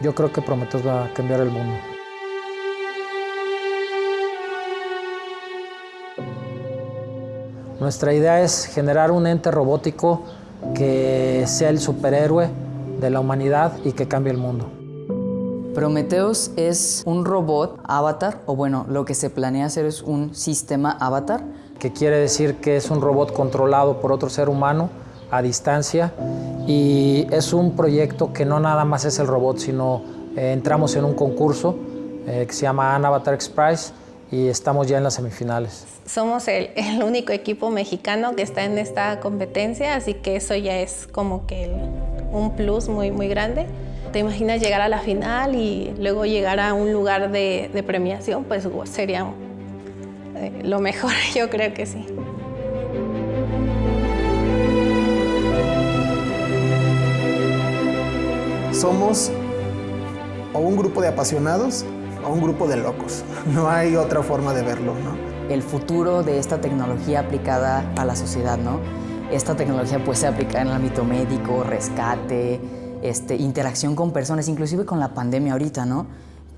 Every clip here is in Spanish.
yo creo que Prometheus va a cambiar el mundo. Nuestra idea es generar un ente robótico que sea el superhéroe de la humanidad y que cambie el mundo. Prometheus es un robot avatar, o bueno, lo que se planea hacer es un sistema avatar. Que quiere decir que es un robot controlado por otro ser humano a distancia y es un proyecto que no nada más es el robot, sino eh, entramos en un concurso eh, que se llama Avatar X Prize y estamos ya en las semifinales. Somos el, único equipo mexicano que está en esta competencia, así que eso ya es como que un plus muy, muy grande. ¿Te imaginas llegar a la final y luego llegar a un lugar de, de premiación? Pues sería eh, lo mejor, yo creo que sí. Somos o un grupo de apasionados o un grupo de locos. No hay otra forma de verlo, ¿no? El futuro de esta tecnología aplicada a la sociedad, ¿no? Esta tecnología puede ser aplicada en el ámbito médico, rescate, este, interacción con personas, inclusive con la pandemia ahorita, ¿no?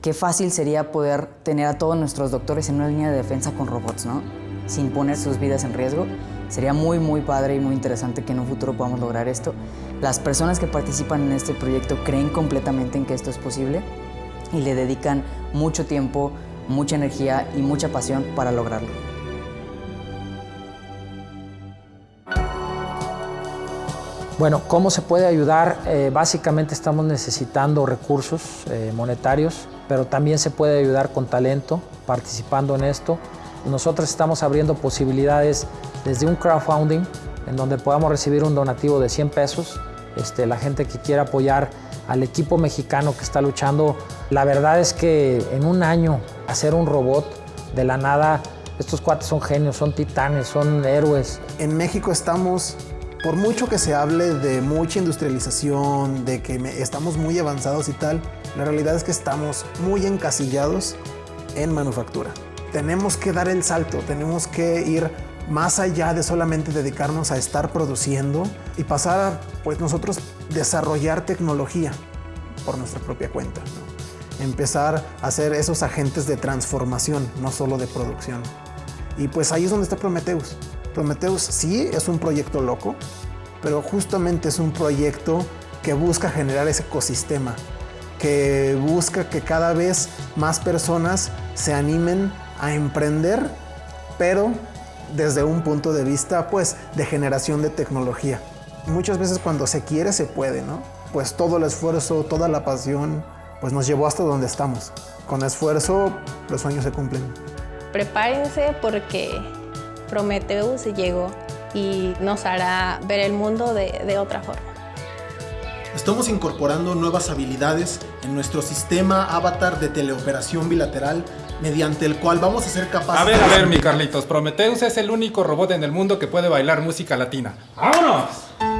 Qué fácil sería poder tener a todos nuestros doctores en una línea de defensa con robots, ¿no? Sin poner sus vidas en riesgo. Sería muy, muy padre y muy interesante que en un futuro podamos lograr esto. Las personas que participan en este proyecto creen completamente en que esto es posible y le dedican mucho tiempo, mucha energía y mucha pasión para lograrlo. Bueno, ¿cómo se puede ayudar? Eh, básicamente estamos necesitando recursos eh, monetarios, pero también se puede ayudar con talento, participando en esto. Nosotros estamos abriendo posibilidades desde un crowdfunding, en donde podamos recibir un donativo de 100 pesos. Este, la gente que quiera apoyar al equipo mexicano que está luchando. La verdad es que en un año hacer un robot de la nada, estos cuates son genios, son titanes, son héroes. En México estamos por mucho que se hable de mucha industrialización, de que estamos muy avanzados y tal, la realidad es que estamos muy encasillados en manufactura. Tenemos que dar el salto, tenemos que ir más allá de solamente dedicarnos a estar produciendo y pasar a pues nosotros desarrollar tecnología por nuestra propia cuenta. Empezar a ser esos agentes de transformación, no solo de producción. Y pues ahí es donde está Prometheus. Prometheus sí es un proyecto loco, pero justamente es un proyecto que busca generar ese ecosistema, que busca que cada vez más personas se animen a emprender, pero desde un punto de vista pues de generación de tecnología. Muchas veces cuando se quiere se puede, ¿no? Pues todo el esfuerzo, toda la pasión, pues nos llevó hasta donde estamos. Con esfuerzo los sueños se cumplen. Prepárense porque Prometheus llegó y nos hará ver el mundo de otra forma. Estamos incorporando nuevas habilidades en nuestro sistema avatar de teleoperación bilateral mediante el cual vamos a ser capaces... A ver, a ver, mi Carlitos, Prometheus es el único robot en el mundo que puede bailar música latina. ¡Vámonos!